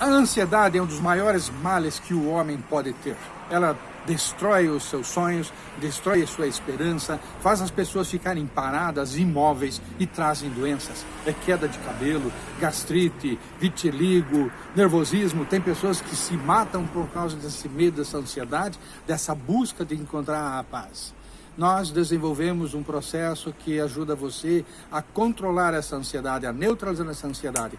A ansiedade é um dos maiores males que o homem pode ter. Ela destrói os seus sonhos, destrói a sua esperança, faz as pessoas ficarem paradas, imóveis e trazem doenças. É queda de cabelo, gastrite, vitiligo, nervosismo. Tem pessoas que se matam por causa desse medo, dessa ansiedade, dessa busca de encontrar a paz nós desenvolvemos um processo que ajuda você a controlar essa ansiedade, a neutralizar essa ansiedade.